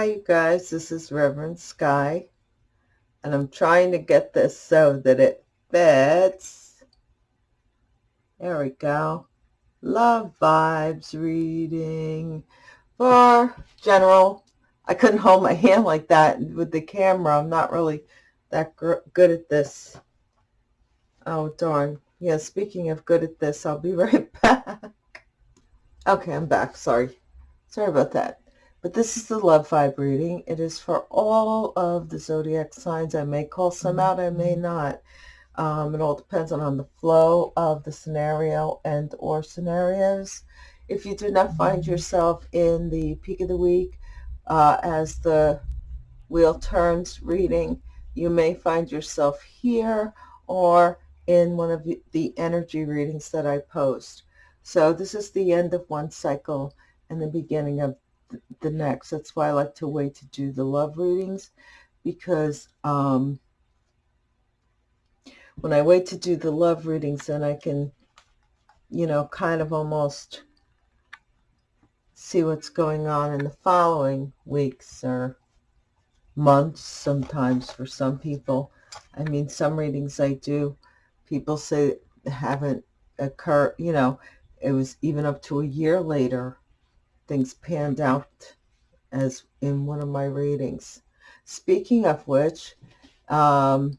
Hi, you guys. This is Reverend Sky, and I'm trying to get this so that it fits. There we go. Love Vibes reading for general. I couldn't hold my hand like that with the camera. I'm not really that good at this. Oh, darn. Yeah, speaking of good at this, I'll be right back. Okay, I'm back. Sorry. Sorry about that. But this is the love vibe reading. It is for all of the zodiac signs. I may call some out, I may not. Um, it all depends on, on the flow of the scenario and or scenarios. If you do not find yourself in the peak of the week uh, as the wheel turns reading, you may find yourself here or in one of the energy readings that I post. So this is the end of one cycle and the beginning of the next. That's why I like to wait to do the love readings because um, when I wait to do the love readings, then I can, you know, kind of almost see what's going on in the following weeks or months sometimes for some people. I mean, some readings I do, people say haven't occurred, you know, it was even up to a year later things panned out as in one of my readings. Speaking of which, um,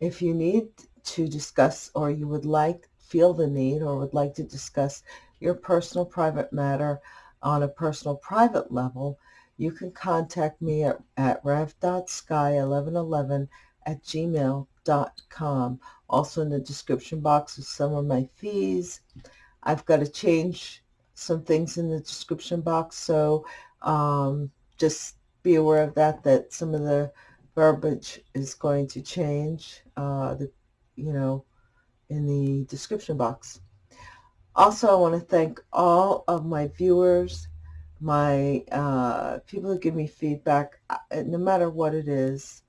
if you need to discuss or you would like, feel the need or would like to discuss your personal private matter on a personal private level, you can contact me at, at rev.sky1111 at gmail.com. Also in the description box is some of my fees. I've got to change some things in the description box. So um, just be aware of that, that some of the verbiage is going to change, uh, the, you know, in the description box. Also, I want to thank all of my viewers, my uh, people who give me feedback, uh, no matter what it is.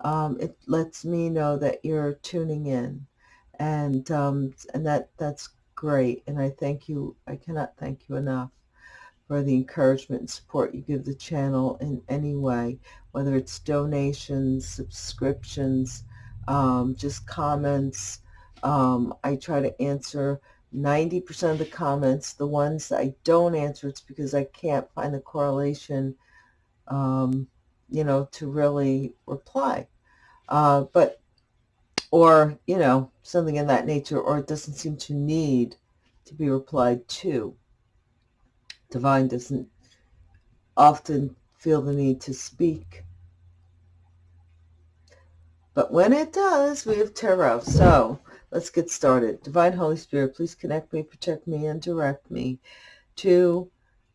Um, it lets me know that you're tuning in, and um, and that that's great. And I thank you, I cannot thank you enough for the encouragement and support you give the channel in any way, whether it's donations, subscriptions, um, just comments. Um, I try to answer 90% of the comments. The ones that I don't answer, it's because I can't find the correlation, um, you know, to really reply. Uh, but or, you know, something in that nature, or it doesn't seem to need to be replied to. Divine doesn't often feel the need to speak. But when it does, we have tarot. So let's get started. Divine Holy Spirit, please connect me, protect me, and direct me to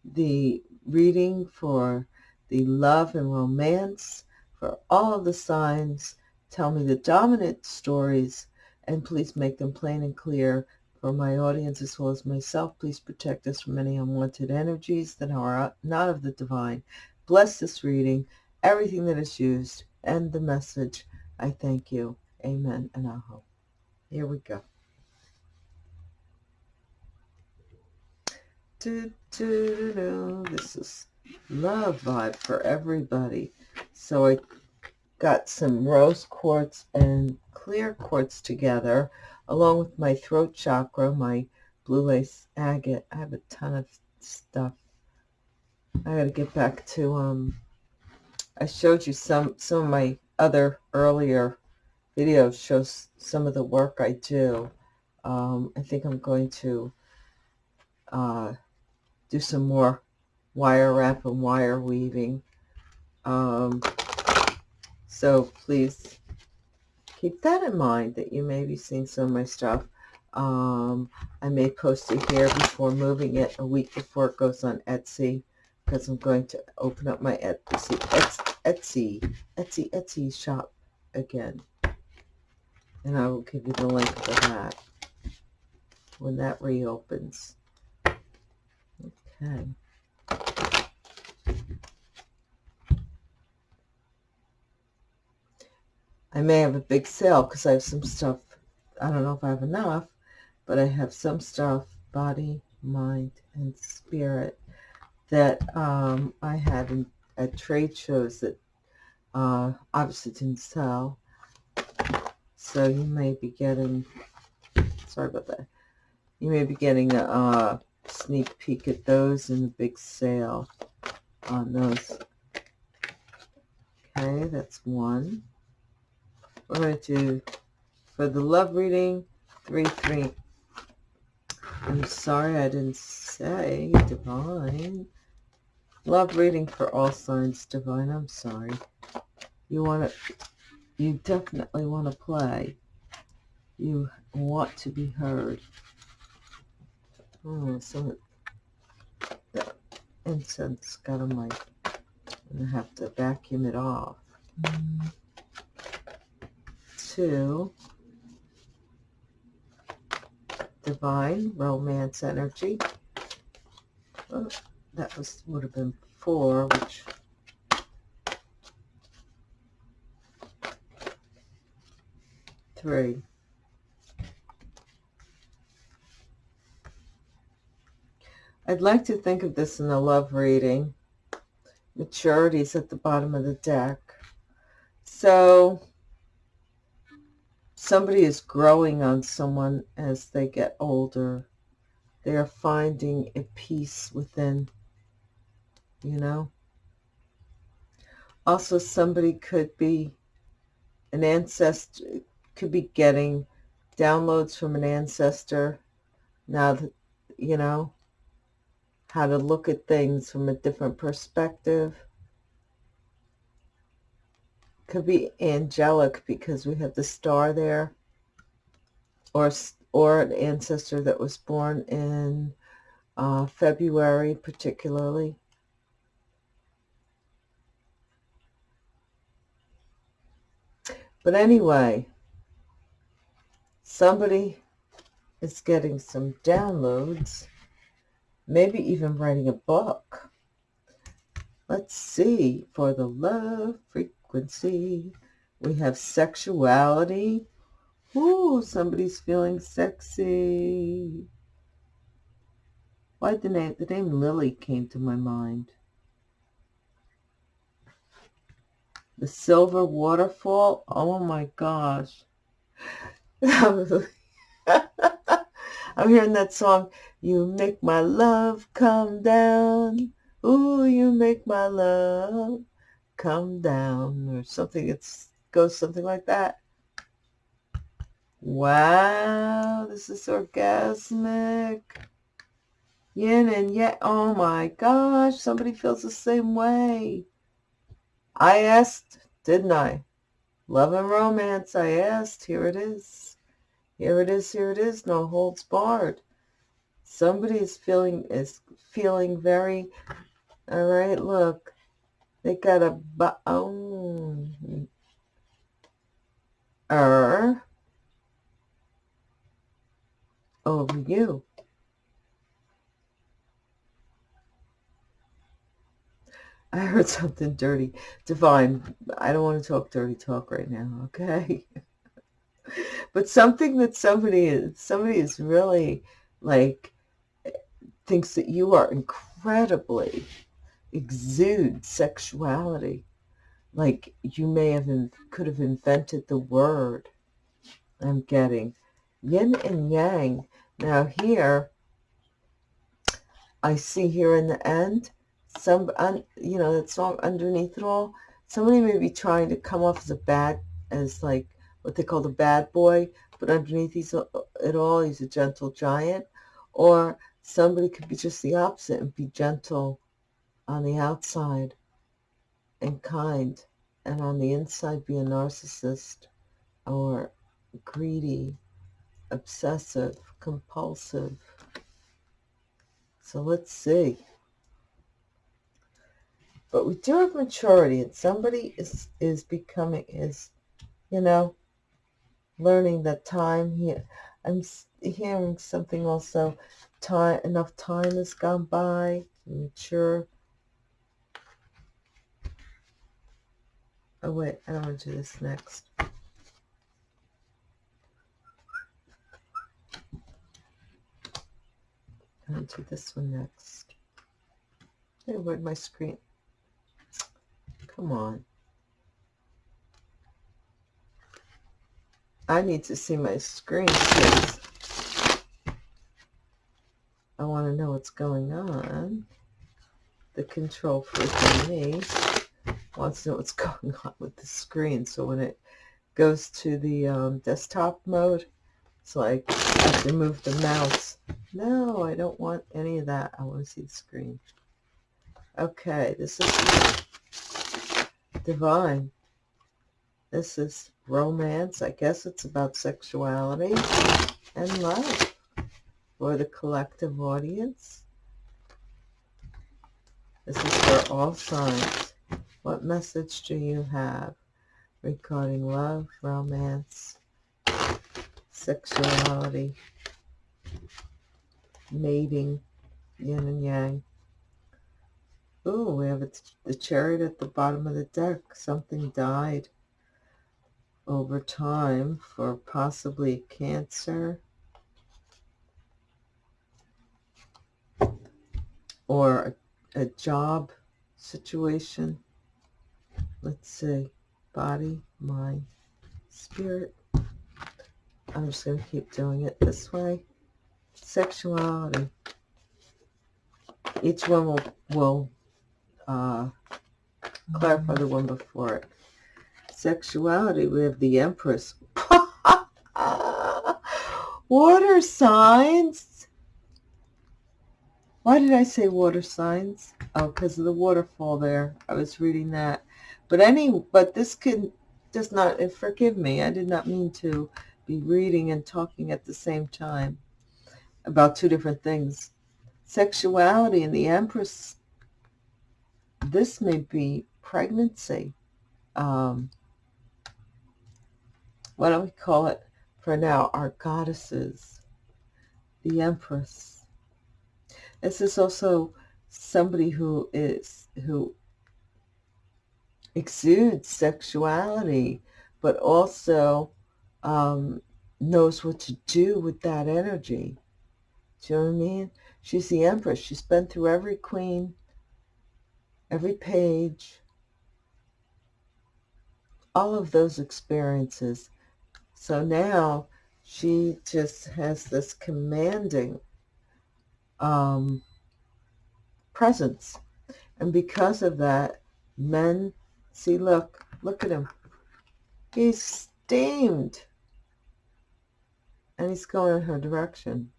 the reading for the love and romance for all of the signs Tell me the dominant stories and please make them plain and clear for my audience as well as myself. Please protect us from any unwanted energies that are not of the divine. Bless this reading, everything that is used, and the message. I thank you. Amen and aho. Here we go. Do, do, do, this is love vibe for everybody. So I got some rose quartz and clear quartz together, along with my throat chakra, my blue lace agate. I have a ton of stuff. I got to get back to, um, I showed you some, some of my other earlier videos shows some of the work I do. Um, I think I'm going to uh, do some more wire wrap and wire weaving. Um, so please keep that in mind that you may be seeing some of my stuff. Um, I may post it here before moving it a week before it goes on Etsy because I'm going to open up my Etsy, Etsy, Etsy, Etsy shop again. And I will give you the link for that when that reopens. Okay. I may have a big sale because I have some stuff. I don't know if I have enough, but I have some stuff, body, mind, and spirit, that um, I had in, at trade shows that uh, obviously didn't sell. So you may be getting, sorry about that, you may be getting a, a sneak peek at those in the big sale on those. Okay, that's one. We're going to for the love reading, 3, 3. I'm sorry I didn't say divine. Love reading for all signs divine. I'm sorry. You want to, you definitely want to play. You want to be heard. Oh, so the incense got on my, I'm going to have to vacuum it off. Hmm. Two, divine romance energy. Oh, that was would have been four, which three. I'd like to think of this in a love reading. Maturity is at the bottom of the deck. So somebody is growing on someone as they get older. They are finding a peace within, you know. Also, somebody could be an ancestor, could be getting downloads from an ancestor now that, you know, how to look at things from a different perspective. Could be angelic because we have the star there. Or, or an ancestor that was born in uh, February particularly. But anyway, somebody is getting some downloads, maybe even writing a book. Let's see, for the love frequency, we have sexuality. Ooh, somebody's feeling sexy. Why the name, the name Lily came to my mind. The Silver Waterfall. Oh my gosh. I'm hearing that song, You Make My Love Come Down. Ooh, you make my love come down. Or something, it goes something like that. Wow, this is orgasmic. Yin and yang. Oh my gosh, somebody feels the same way. I asked, didn't I? Love and romance, I asked. Here it is. Here it is, here it is. No holds barred. Somebody is feeling is feeling very all right, look. They got a oh er over you. I heard something dirty. Divine, I don't want to talk dirty talk right now, okay? but something that somebody is, somebody is really, like, thinks that you are incredibly, exude sexuality. Like, you may have, could have invented the word I'm getting. Yin and Yang. Now here, I see here in the end, some, un, you know, that song underneath it all, somebody may be trying to come off as a bad, as like what they call the bad boy, but underneath he's a, it all, he's a gentle giant. Or somebody could be just the opposite and be gentle on the outside and kind, and on the inside be a narcissist or greedy, obsessive, compulsive. So let's see. But we do have maturity, and somebody is is becoming is, you know, learning that time here. I'm hearing something also. Time enough time has gone by. Mature. Oh wait, I don't want to do this next. I'm going to do this one next. Hey, where'd my screen? Come on. I need to see my screen. I want to know what's going on. The control freak in me wants to know what's going on with the screen. So when it goes to the um, desktop mode, it's like I have to move the mouse. No, I don't want any of that. I want to see the screen. Okay, this is divine. This is romance. I guess it's about sexuality and love for the collective audience. This is for all signs. What message do you have regarding love, romance, sexuality, mating, yin and yang? Ooh, we have the chariot at the bottom of the deck. Something died over time for possibly cancer or a, a job situation. Let's see, body, mind, spirit. I'm just going to keep doing it this way. Sexuality. Each one will, will uh, clarify the one before it. Sexuality, we have the Empress. Water signs. Why did I say water signs? Oh, because of the waterfall there. I was reading that. But any, but this can does not, forgive me, I did not mean to be reading and talking at the same time about two different things. Sexuality and the Empress, this may be pregnancy. Um, what do we call it for now? Our goddesses, the Empress. This is also somebody who is, who exudes sexuality, but also um, knows what to do with that energy. Do you know what I mean? She's the empress. She's been through every queen, every page, all of those experiences. So now she just has this commanding um, presence. And because of that, men See, look. Look at him. He's steamed. And he's going in her direction.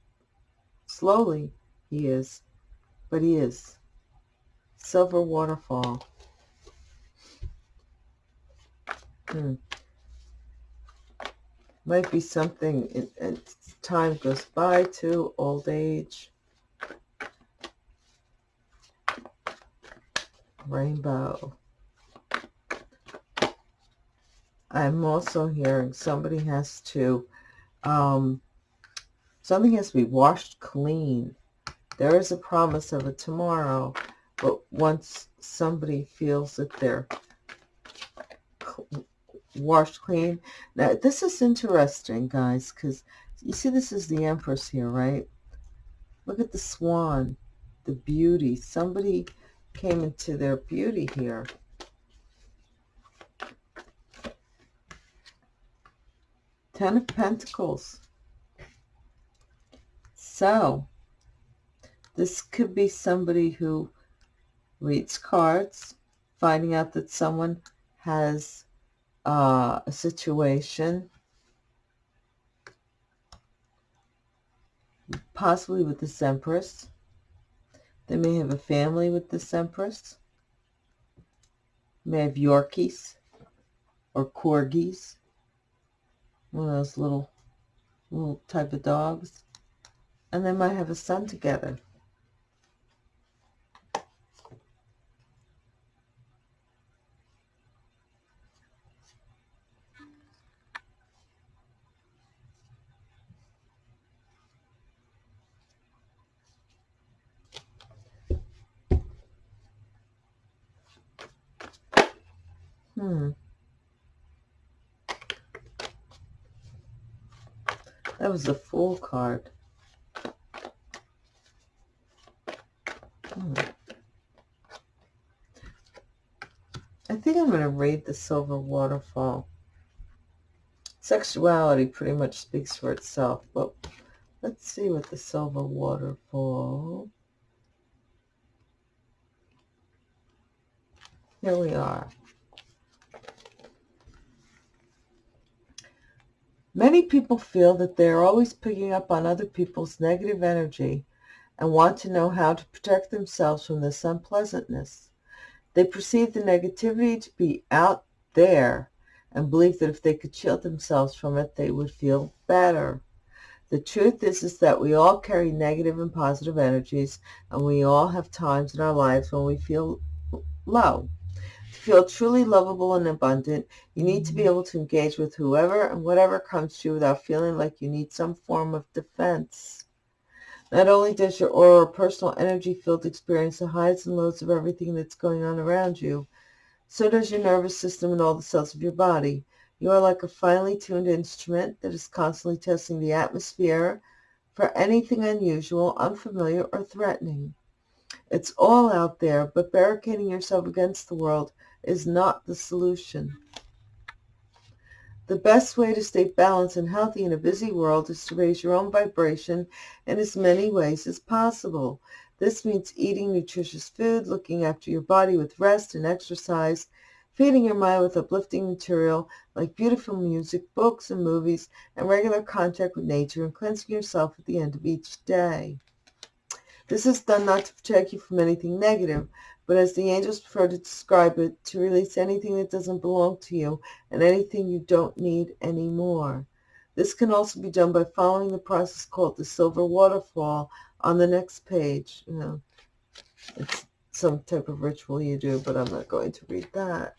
Slowly, he is. But he is. Silver waterfall. Hmm. Might be something and time goes by too, old age. Rainbow. I'm also hearing somebody has to, um, something has to be washed clean. There is a promise of a tomorrow, but once somebody feels that they're washed clean. Now, this is interesting, guys, because you see this is the Empress here, right? Look at the swan, the beauty. Somebody came into their beauty here. Ten of Pentacles. So, this could be somebody who reads cards, finding out that someone has uh, a situation, possibly with this Empress. They may have a family with this Empress. May have Yorkies or Corgis one of those little little type of dogs and they might have a son together Hmm. That was the full card. Hmm. I think I'm going to read the Silver Waterfall. Sexuality pretty much speaks for itself, but let's see what the Silver Waterfall... Here we are. Many people feel that they are always picking up on other people's negative energy and want to know how to protect themselves from this unpleasantness. They perceive the negativity to be out there and believe that if they could shield themselves from it, they would feel better. The truth is, is that we all carry negative and positive energies, and we all have times in our lives when we feel low. Feel truly lovable and abundant, you need to be mm-hmm. able to engage with whoever and whatever comes to you without feeling like you need some form of defense. Not only does your aura or personal energy field experience the highs and lows of everything that's going on around you, so does your nervous system and all the cells of your body. You are like a finely tuned instrument that is constantly testing the atmosphere for anything unusual, unfamiliar, or threatening. It's all out there, but barricading yourself against the world is not the solution. The best way to stay balanced and healthy in a busy world is to raise your own vibration in as many ways as possible. This means eating nutritious food, looking after your body with rest and exercise, feeding your mind with uplifting material like beautiful music, books and movies, and regular contact with nature, and cleansing yourself at the end of each day. This is done not to protect you from anything negative, but as the angels prefer to describe it, to release anything that doesn't belong to you and anything you don't need anymore. This can also be done by following the process called the silver waterfall on the next page. You know, it's some type of ritual you do, but I'm not going to read that.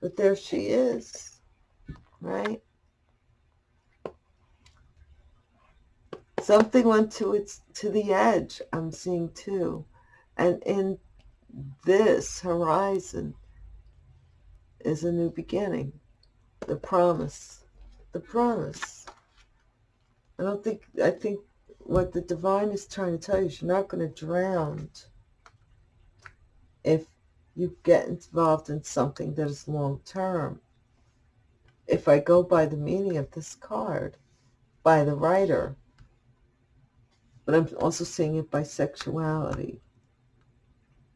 But there she is, right? Something went to its to the edge, I'm seeing too. And in this horizon is a new beginning. The promise. The promise. I don't think, I think what the divine is trying to tell you is you're not going to drown if you get involved in something that is long term. If I go by the meaning of this card, by the writer, but I'm also seeing it by sexuality.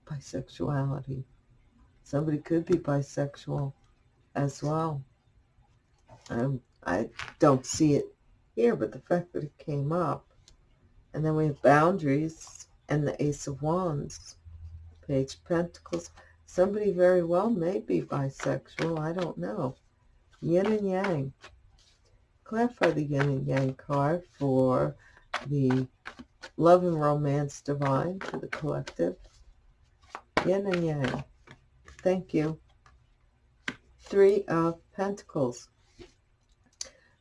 Bisexuality. Somebody could be bisexual as well. Um, I don't see it here, but the fact that it came up. And then we have boundaries and the Ace of Wands. Page of Pentacles. Somebody very well may be bisexual. I don't know. Yin and Yang. Clarify the Yin and Yang card for the Love and Romance Divine for the collective. Yin and Yang. Thank you. Three of Pentacles.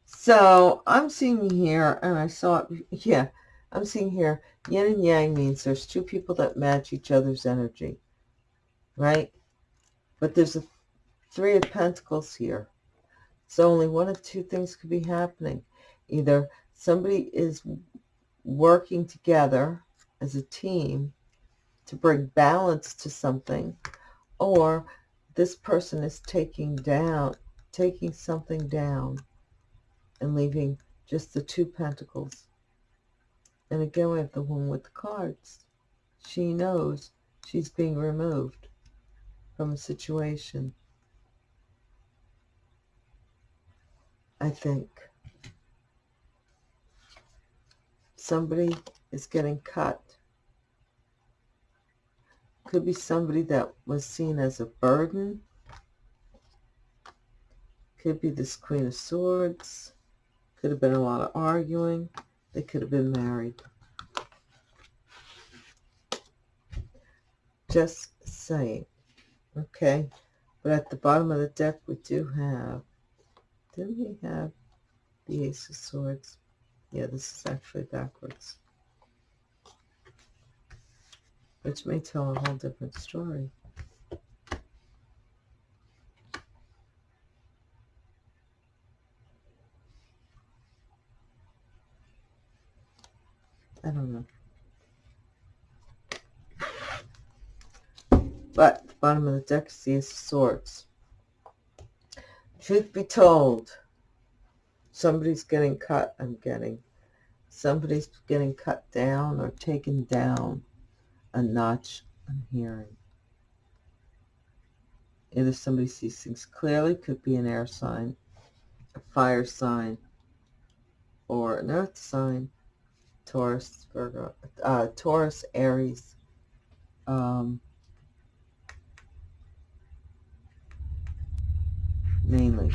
So I'm seeing here, and I saw it, yeah, I'm seeing here, yin and yang means there's two people that match each other's energy, right? But there's a three of pentacles here. So only one of two things could be happening. Either somebody is working together as a team to bring balance to something, or this person is taking down, taking something down and leaving just the two pentacles. And again, we have the woman with the cards. She knows she's being removed from a situation. I think. Somebody is getting cut. Could be somebody that was seen as a burden. Could be this Queen of Swords. Could have been a lot of arguing. They could have been married. Just saying. Okay. But at the bottom of the deck, we do have, didn't we have the Ace of Swords? Yeah, this is actually backwards. Which may tell a whole different story. I don't know. But the bottom of the deck Ace Swords. Truth be told, somebody's getting cut, I'm getting. Somebody's getting cut down or taken down a notch, I'm hearing. if somebody sees things clearly, could be an air sign, a fire sign, or an earth sign, Taurus, Virgo, uh, Taurus, Aries, um, mainly.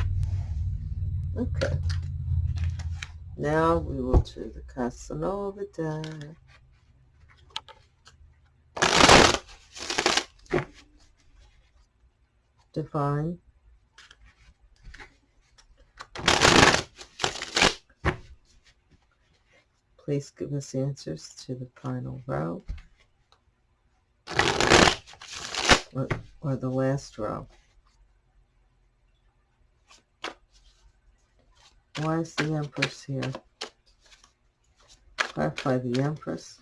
Okay. Now we will do the Casanova deck. Divine. Please give us answers to the final row. Or, or the last row. Why is the Empress here? Clarify the Empress.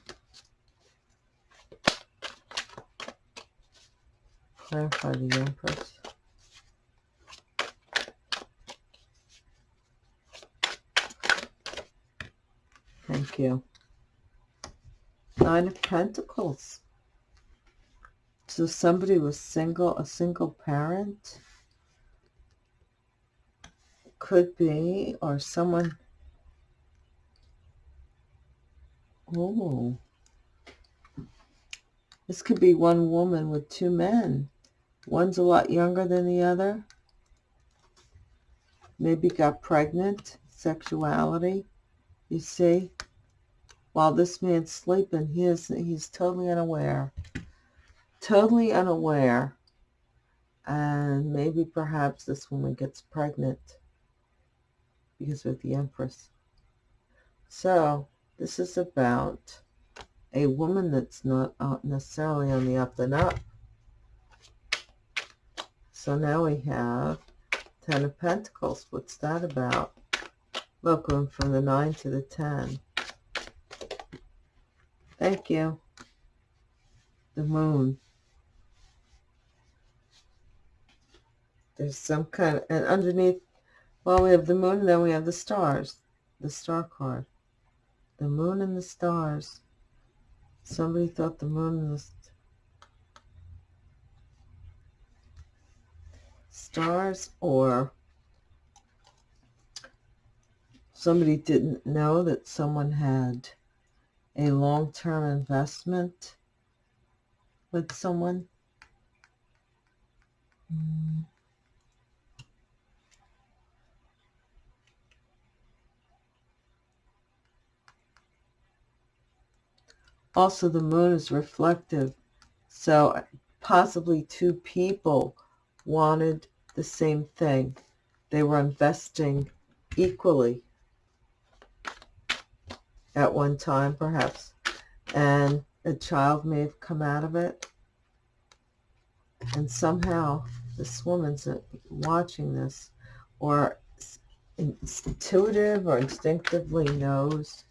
Clarify the Empress. Thank you. Nine of Pentacles. So somebody was single, a single parent could be, or someone, oh, this could be one woman with two men. One's a lot younger than the other. Maybe got pregnant, sexuality, you see. While this man's sleeping, he is, he's totally unaware. Totally unaware. And maybe perhaps this woman gets pregnant because of the Empress. So this is about a woman that's not uh, necessarily on the up and up. So now we have Ten of Pentacles. What's that about? Going from the 9 to the 10. Thank you. The moon. There's some kind of, and underneath well, we have the moon, and then we have the stars, the star card. The moon and the stars. Somebody thought the moon was stars or somebody didn't know that someone had a long-term investment with someone. Mm. Also, the moon is reflective. So possibly two people wanted the same thing. They were investing equally at one time, perhaps. And a child may have come out of it. And somehow this woman's uh, watching this or intuitive or instinctively knows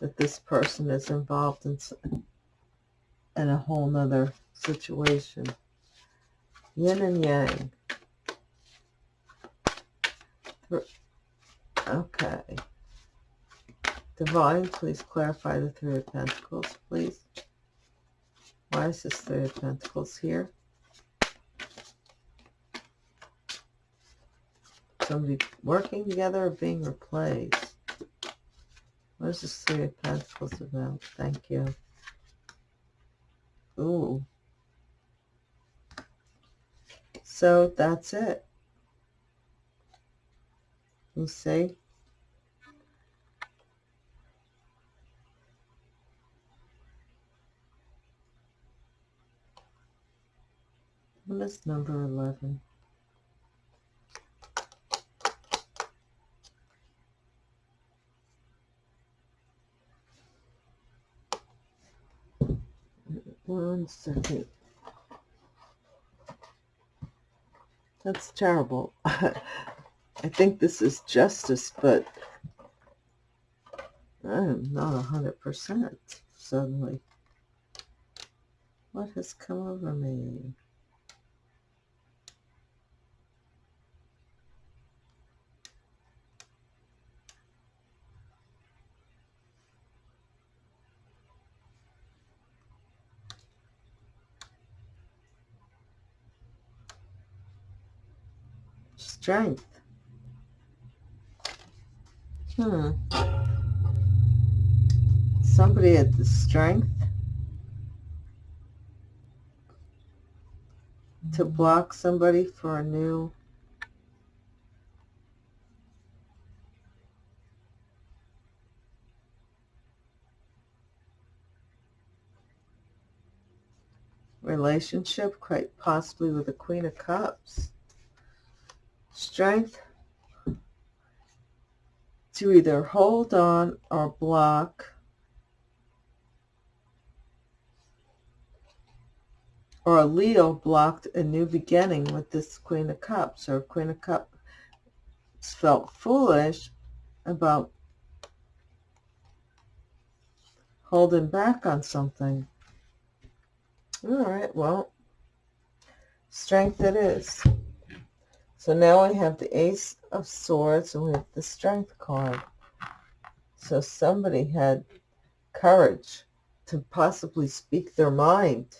that this person is involved in, in a whole nother situation. Yin and yang. Okay. Divine, please clarify the Three of Pentacles, please. Why is this Three of Pentacles here? Somebody working together or being replaced? What is this Three of Pentacles about? Thank you. Ooh. So that's it. You see? What is number 11? One second. That's terrible. I think this is justice, but I'm not a hundred percent suddenly. What has come over me? Strength. Hmm. Somebody had the strength to block somebody for a new relationship, quite possibly with the Queen of Cups. Strength to either hold on or block or a Leo blocked a new beginning with this Queen of Cups or Queen of Cups felt foolish about holding back on something. All right, well, strength it is. So now we have the Ace of Swords and we have the Strength card. So somebody had courage to possibly speak their mind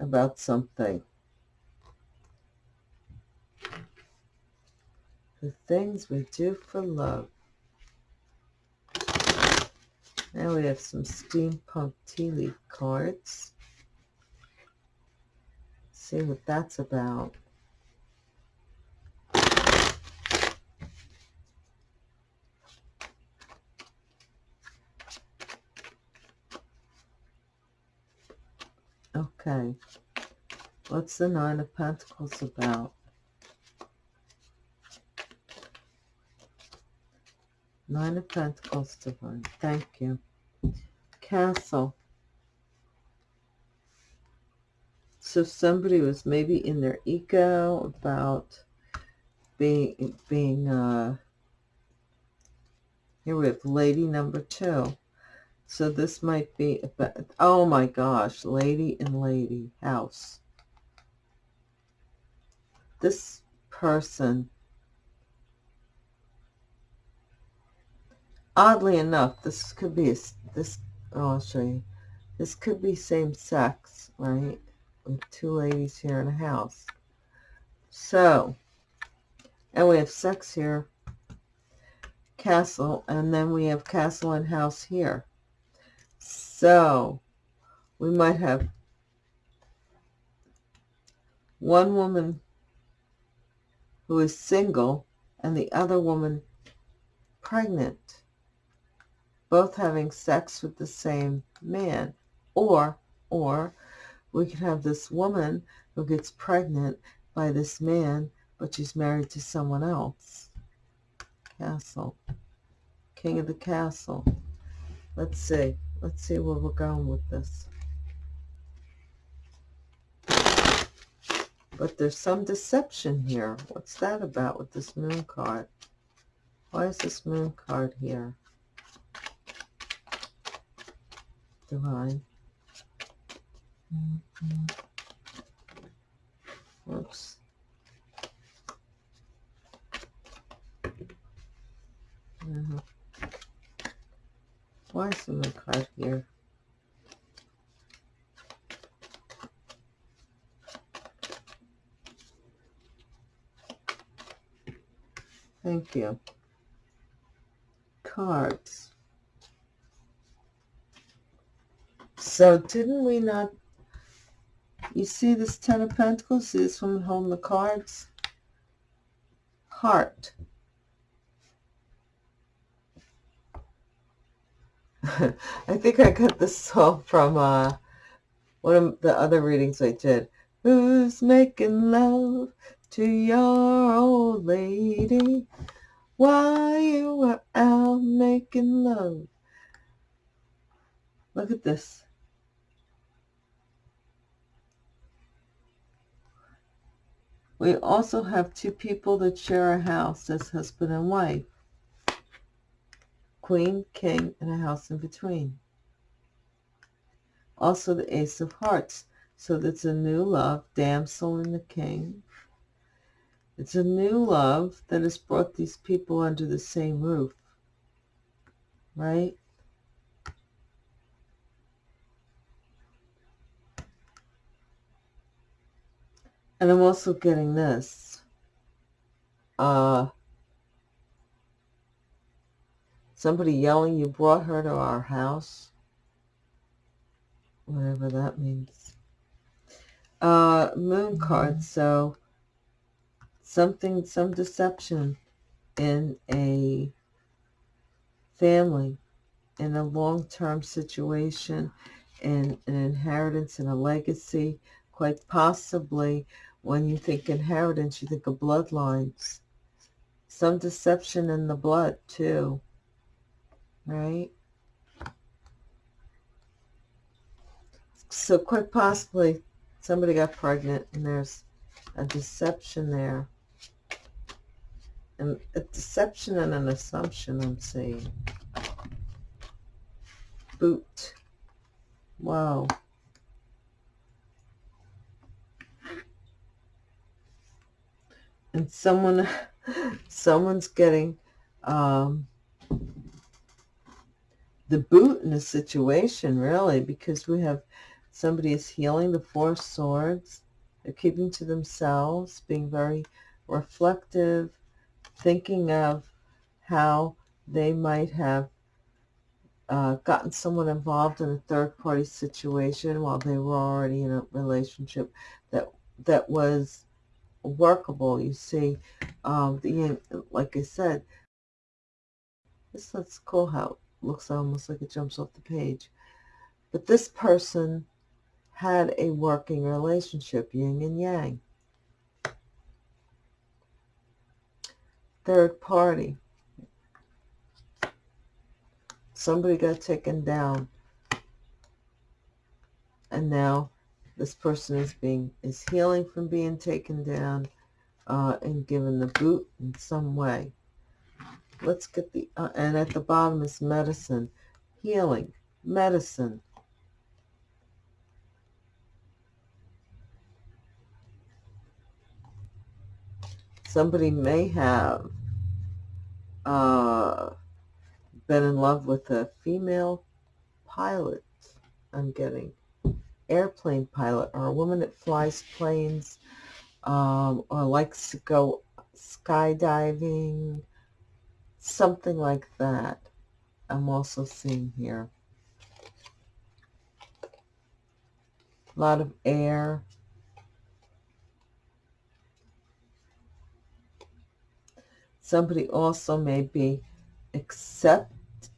about something. The things we do for love. Now we have some steampunk tea leaf cards see what that's about. Okay. What's the Nine of Pentacles about? Nine of Pentacles, Divine. Thank you. Castle. So somebody was maybe in their ego about being, being, uh, here we have lady number two. So this might be, about, oh my gosh, lady and lady house. This person, oddly enough, this could be, a, this, oh, I'll show you. This could be same sex, right? with two ladies here in a house. So, and we have sex here, castle, and then we have castle and house here. So, we might have one woman who is single and the other woman pregnant, both having sex with the same man, or, or we could have this woman who gets pregnant by this man, but she's married to someone else. Castle. King of the castle. Let's see. Let's see where we're going with this. But there's some deception here. What's that about with this moon card? Why is this moon card here? Divine. Whoops. Uh -huh. Why is the card here? Thank you. Cards. So didn't we not you see this Ten of Pentacles? See this woman holding the cards? Heart. I think I got this song from uh, one of the other readings I did. Who's making love to your old lady while you were out making love? Look at this. We also have two people that share a house as husband and wife. Queen, King, and a house in between. Also the Ace of Hearts. So that's a new love, damsel and the king. It's a new love that has brought these people under the same roof. Right? And I'm also getting this. uh, somebody yelling, you brought her to our house. Whatever that means. Uh, moon card. So something, some deception in a family, in a long-term situation, in an inheritance in a legacy, quite possibly when you think inheritance, you think of bloodlines. Some deception in the blood, too. Right? So quite possibly somebody got pregnant and there's a deception there. And a deception and an assumption, I'm seeing. Boot. Wow. and someone someone's getting um, the boot in a situation really because we have somebody is healing the four swords they're keeping to themselves being very reflective thinking of how they might have uh, gotten someone involved in a third party situation while they were already in a relationship that that was workable. You see, um, the like I said, this that's cool how looks almost like it jumps off the page. But this person had a working relationship, yin and yang. Third party. Somebody got taken down. And now this person is being is healing from being taken down uh, and given the boot in some way. Let's get the, uh, and at the bottom is medicine, healing, medicine. Somebody may have uh, been in love with a female pilot, I'm getting airplane pilot or a woman that flies planes um, or likes to go skydiving, something like that. I'm also seeing here. A lot of air. Somebody also may be accept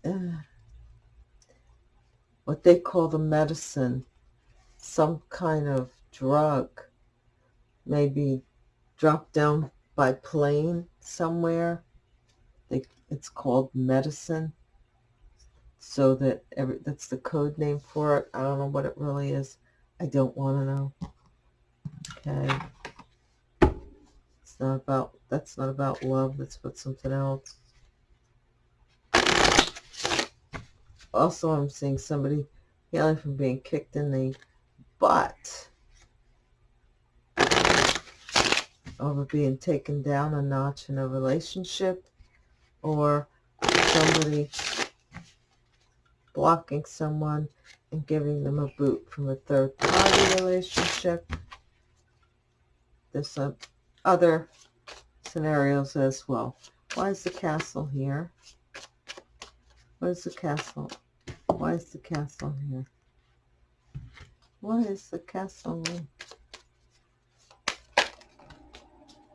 uh, what they call the medicine some kind of drug, maybe dropped down by plane somewhere. It's called medicine. So that every, that's the code name for it. I don't know what it really is. I don't want to know. Okay. It's not about, that's not about love. That's about something else. Also, I'm seeing somebody healing from being kicked in the butt over being taken down a notch in a relationship or somebody blocking someone and giving them a boot from a third party relationship. There's some other scenarios as well. Why is the castle here? What is the castle? Why is the castle here? What is the castle?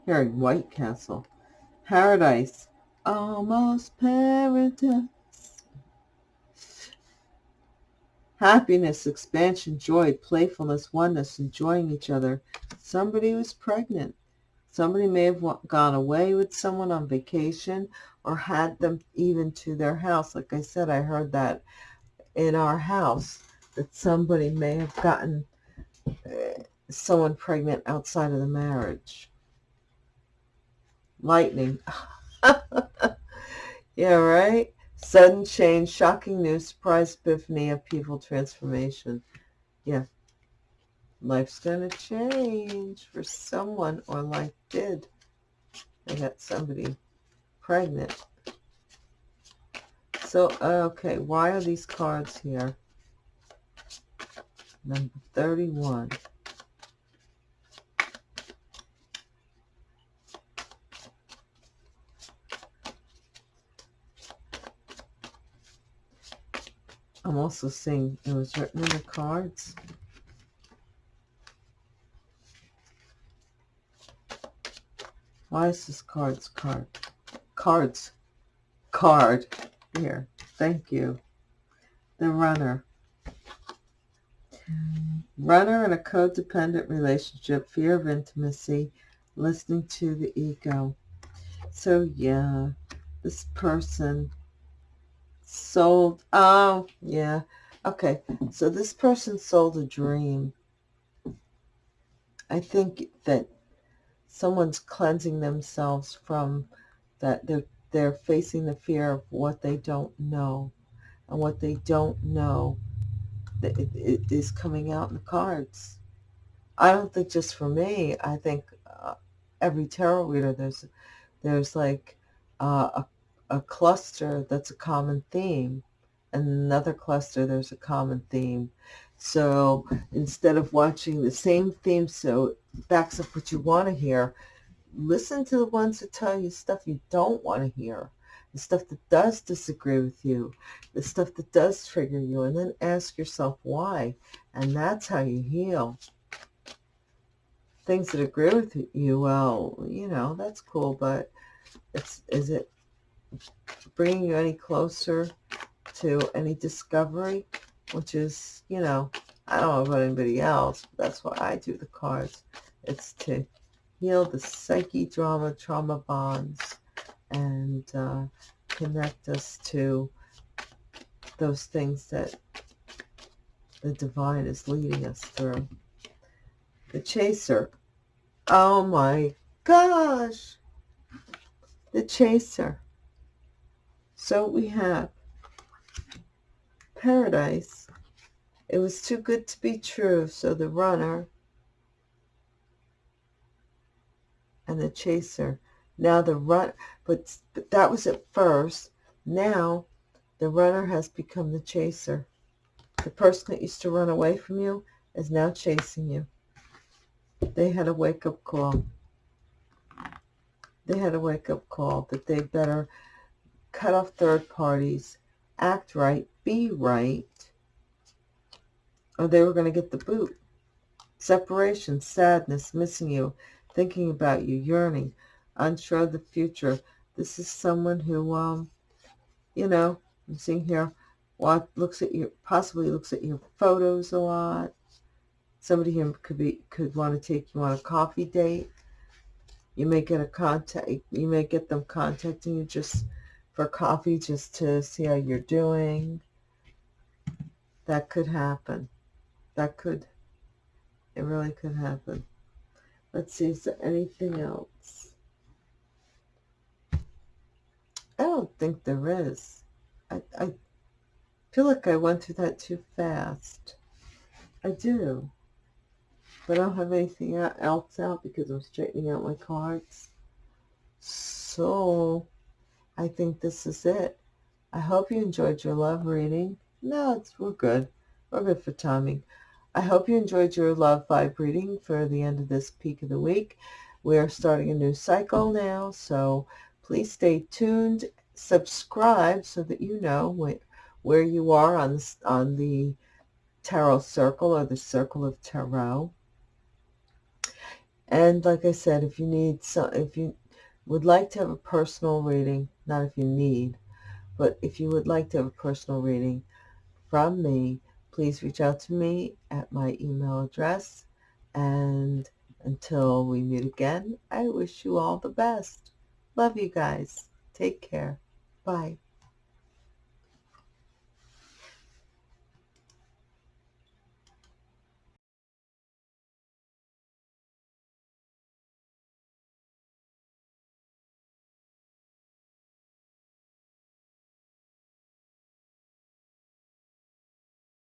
Here, White Castle. Paradise. Almost paradise. Happiness, expansion, joy, playfulness, oneness, enjoying each other. Somebody was pregnant. Somebody may have gone away with someone on vacation or had them even to their house. Like I said, I heard that in our house that somebody may have gotten uh, someone pregnant outside of the marriage. Lightning. yeah, right? Sudden change, shocking news, surprise epiphany, upheaval, transformation. Yeah. Life's going to change for someone, or life did. I got somebody pregnant. So, okay, why are these cards here? Number 31. I'm also seeing it was written in the cards. Why is this cards card? Cards. Card. Here. Thank you. The runner. Runner in a codependent relationship, fear of intimacy, listening to the ego. So yeah, this person sold, oh yeah, okay. So this person sold a dream. I think that someone's cleansing themselves from that they're they're facing the fear of what they don't know and what they don't know it, it is coming out in the cards i don't think just for me i think uh, every tarot reader there's there's like uh, a, a cluster that's a common theme and another cluster there's a common theme so instead of watching the same theme so backs up what you want to hear. Listen to the ones that tell you stuff you don't want to hear, the stuff that does disagree with you, the stuff that does trigger you, and then ask yourself why. And that's how you heal. Things that agree with you, well, you know, that's cool, but it's is it bringing you any closer to any discovery, which is, you know, I don't know about anybody else. but that's why I do the cards. It's to heal the psyche drama, trauma bonds, and uh, connect us to those things that the divine is leading us through. The chaser. Oh my gosh. The chaser. So we have paradise it was too good to be true, so the runner and the chaser. Now the run, but, but that was at first. Now the runner has become the chaser. The person that used to run away from you is now chasing you. They had a wake-up call. They had a wake-up call that they better cut off third parties, act right, be right, or they were going to get the boot. Separation, sadness, missing you, thinking about you, yearning, unsure of the future. This is someone who, um, you know, I'm seeing here, what looks at your, possibly looks at your photos a lot. Somebody here could be, could want to take you on a coffee date. You may get a contact, you may get them contacting you just for coffee, just to see how you're doing. That could happen that could, it really could happen. Let's see, is there anything else? I don't think there is. I, I feel like I went through that too fast. I do. But I don't have anything else out because I'm straightening out my cards. So, I think this is it. I hope you enjoyed your love reading. No, it's, we're good. We're good for timing. I hope you enjoyed your love vibe reading for the end of this peak of the week. We are starting a new cycle now, so please stay tuned. Subscribe so that you know where you are on, on the tarot circle or the circle of tarot. And like I said, if you need some, if you would like to have a personal reading, not if you need, but if you would like to have a personal reading from me, please reach out to me at my email address. And until we meet again, I wish you all the best. Love you guys. Take care. Bye.